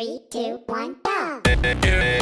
Three, two, one, go!